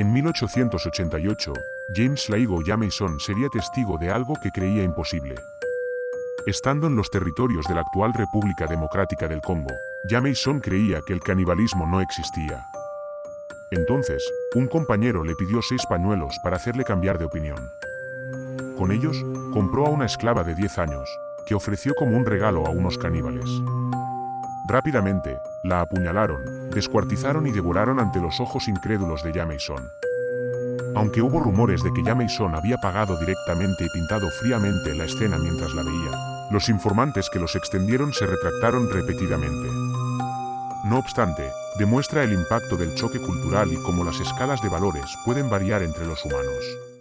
En 1888, James Laigo Jameson sería testigo de algo que creía imposible. Estando en los territorios de la actual República Democrática del Congo, Jameson creía que el canibalismo no existía. Entonces, un compañero le pidió seis pañuelos para hacerle cambiar de opinión. Con ellos, compró a una esclava de 10 años, que ofreció como un regalo a unos caníbales. Rápidamente, la apuñalaron, descuartizaron y devoraron ante los ojos incrédulos de Jameson. Aunque hubo rumores de que Jameson había pagado directamente y pintado fríamente la escena mientras la veía, los informantes que los extendieron se retractaron repetidamente. No obstante, demuestra el impacto del choque cultural y cómo las escalas de valores pueden variar entre los humanos.